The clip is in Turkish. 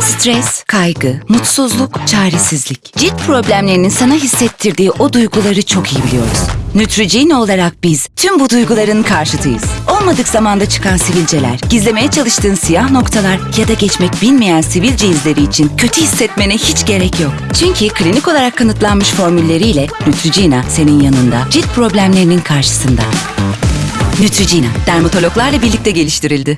Stres, kaygı, mutsuzluk, çaresizlik. Cilt problemlerinin sana hissettirdiği o duyguları çok iyi biliyoruz. Neutrogena olarak biz tüm bu duyguların karşıtıyız. Olmadık zamanda çıkan sivilceler, gizlemeye çalıştığın siyah noktalar ya da geçmek bilmeyen sivilce izleri için kötü hissetmene hiç gerek yok. Çünkü klinik olarak kanıtlanmış formülleriyle Neutrogena senin yanında, cilt problemlerinin karşısında. Neutrogena, dermatologlarla birlikte geliştirildi.